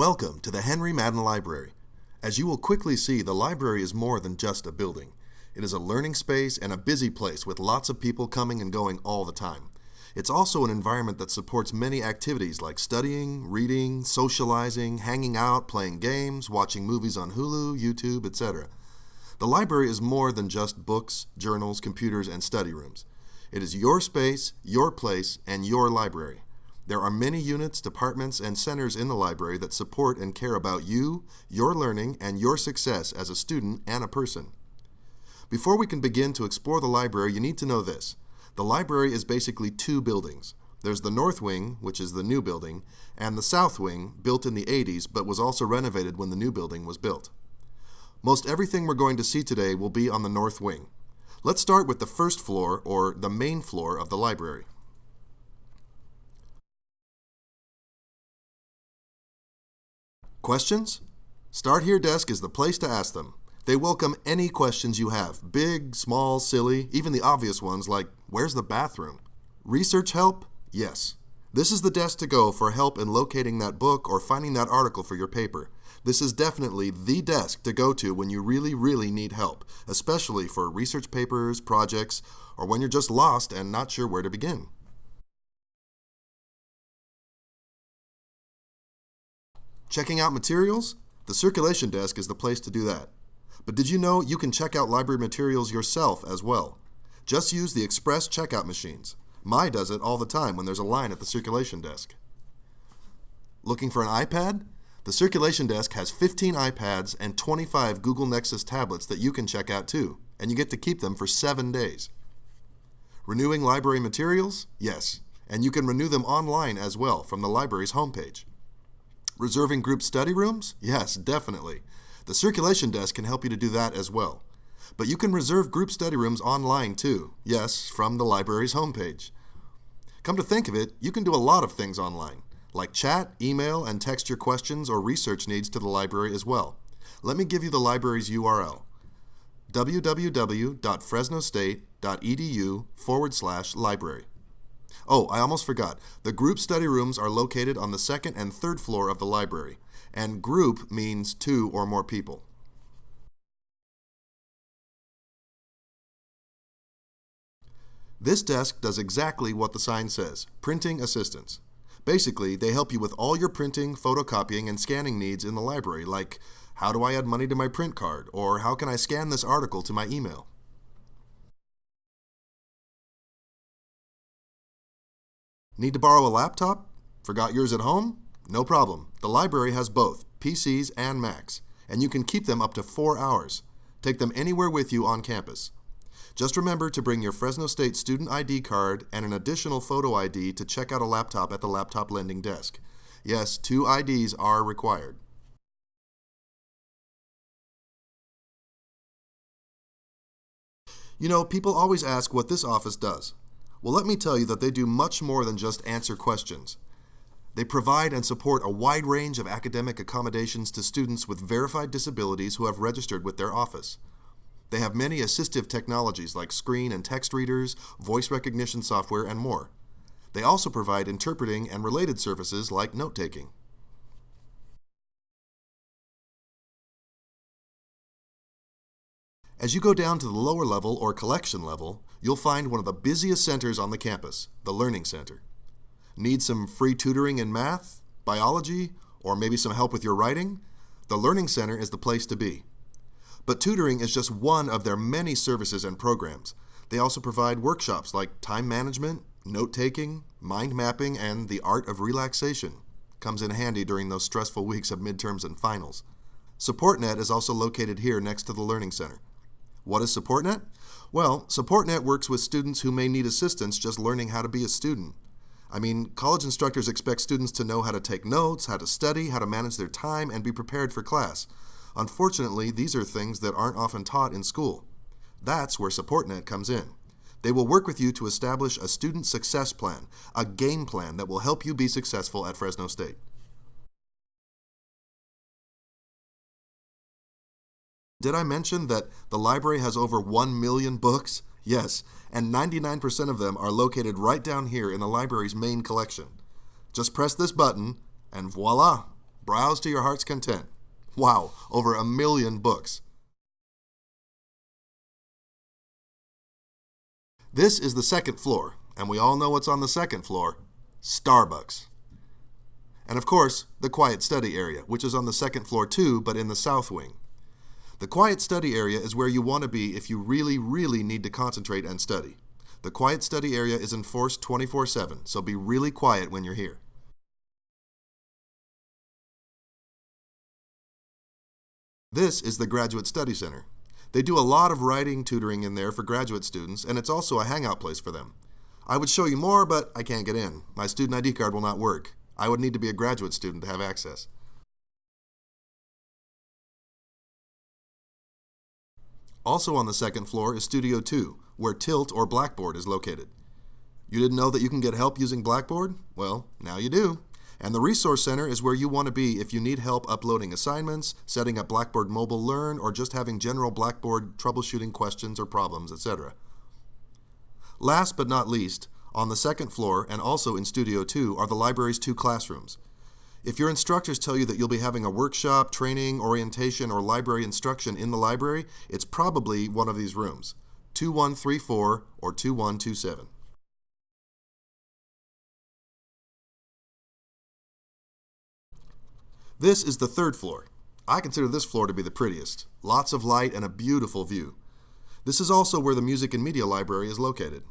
Welcome to the Henry Madden Library. As you will quickly see, the library is more than just a building. It is a learning space and a busy place with lots of people coming and going all the time. It's also an environment that supports many activities like studying, reading, socializing, hanging out, playing games, watching movies on Hulu, YouTube, etc. The library is more than just books, journals, computers, and study rooms. It is your space, your place, and your library. There are many units, departments, and centers in the library that support and care about you, your learning, and your success as a student and a person. Before we can begin to explore the library, you need to know this. The library is basically two buildings. There's the North Wing, which is the new building, and the South Wing, built in the 80s but was also renovated when the new building was built. Most everything we're going to see today will be on the North Wing. Let's start with the first floor, or the main floor of the library. Questions? Start Here Desk is the place to ask them. They welcome any questions you have big, small, silly, even the obvious ones like where's the bathroom? Research help? Yes. This is the desk to go for help in locating that book or finding that article for your paper. This is definitely the desk to go to when you really, really need help, especially for research papers, projects, or when you're just lost and not sure where to begin. Checking out materials? The circulation desk is the place to do that. But did you know you can check out library materials yourself as well? Just use the express checkout machines. My does it all the time when there's a line at the circulation desk. Looking for an iPad? The circulation desk has 15 iPads and 25 Google Nexus tablets that you can check out too, and you get to keep them for seven days. Renewing library materials? Yes, and you can renew them online as well from the library's homepage. Reserving group study rooms? Yes, definitely. The circulation desk can help you to do that as well. But you can reserve group study rooms online too. Yes, from the library's homepage. Come to think of it, you can do a lot of things online, like chat, email, and text your questions or research needs to the library as well. Let me give you the library's URL www.fresnostate.edu forward slash library. Oh, I almost forgot. The group study rooms are located on the second and third floor of the library, and group means two or more people. This desk does exactly what the sign says, printing assistance. Basically, they help you with all your printing, photocopying, and scanning needs in the library, like how do I add money to my print card, or how can I scan this article to my email? Need to borrow a laptop? Forgot yours at home? No problem. The library has both, PCs and Macs, and you can keep them up to four hours. Take them anywhere with you on campus. Just remember to bring your Fresno State student ID card and an additional photo ID to check out a laptop at the laptop lending desk. Yes, two IDs are required. You know, people always ask what this office does. Well, let me tell you that they do much more than just answer questions. They provide and support a wide range of academic accommodations to students with verified disabilities who have registered with their office. They have many assistive technologies like screen and text readers, voice recognition software, and more. They also provide interpreting and related services like note taking. As you go down to the lower level or collection level, you'll find one of the busiest centers on the campus, the Learning Center. Need some free tutoring in math, biology, or maybe some help with your writing? The Learning Center is the place to be. But tutoring is just one of their many services and programs. They also provide workshops like time management, note taking, mind mapping, and the art of relaxation. Comes in handy during those stressful weeks of midterms and finals. SupportNet is also located here next to the Learning Center. What is SupportNet? Well, SupportNet works with students who may need assistance just learning how to be a student. I mean, college instructors expect students to know how to take notes, how to study, how to manage their time, and be prepared for class. Unfortunately, these are things that aren't often taught in school. That's where SupportNet comes in. They will work with you to establish a student success plan, a game plan that will help you be successful at Fresno State. Did I mention that the library has over 1 million books? Yes, and 99% of them are located right down here in the library's main collection. Just press this button, and voila! Browse to your heart's content. Wow, over a million books. This is the second floor, and we all know what's on the second floor Starbucks. And of course, the quiet study area, which is on the second floor too, but in the south wing. The quiet study area is where you want to be if you really, really need to concentrate and study. The quiet study area is enforced 24 7, so be really quiet when you're here. This is the Graduate Study Center. They do a lot of writing tutoring in there for graduate students, and it's also a hangout place for them. I would show you more, but I can't get in. My student ID card will not work. I would need to be a graduate student to have access. Also on the second floor is Studio 2, where Tilt or Blackboard is located. You didn't know that you can get help using Blackboard? Well, now you do. And the Resource Center is where you want to be if you need help uploading assignments, setting up Blackboard Mobile Learn, or just having general Blackboard troubleshooting questions or problems, etc. Last but not least, on the second floor and also in Studio 2 are the library's two classrooms. If your instructors tell you that you'll be having a workshop, training, orientation, or library instruction in the library, it's probably one of these rooms 2134 or 2127. This is the third floor. I consider this floor to be the prettiest. Lots of light and a beautiful view. This is also where the Music and Media Library is located.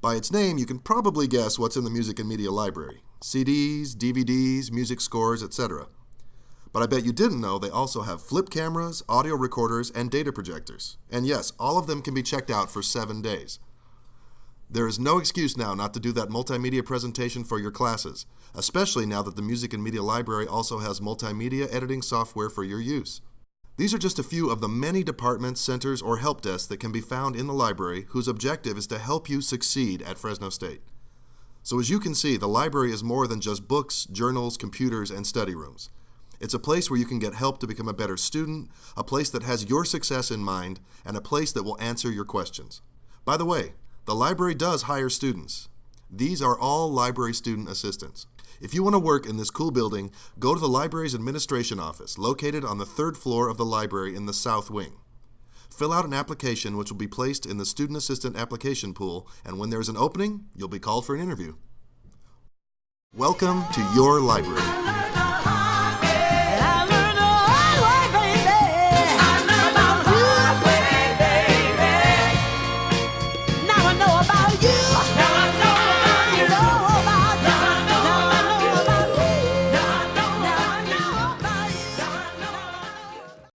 By its name, you can probably guess what's in the Music and Media Library CDs, DVDs, music scores, etc. But I bet you didn't know they also have flip cameras, audio recorders, and data projectors. And yes, all of them can be checked out for seven days. There is no excuse now not to do that multimedia presentation for your classes, especially now that the Music and Media Library also has multimedia editing software for your use. These are just a few of the many departments, centers, or help desks that can be found in the library whose objective is to help you succeed at Fresno State. So as you can see, the library is more than just books, journals, computers, and study rooms. It's a place where you can get help to become a better student, a place that has your success in mind, and a place that will answer your questions. By the way, the library does hire students. These are all library student assistants. If you want to work in this cool building, go to the library's administration office, located on the third floor of the library in the south wing. Fill out an application which will be placed in the student assistant application pool, and when there is an opening, you'll be called for an interview. Welcome to your library.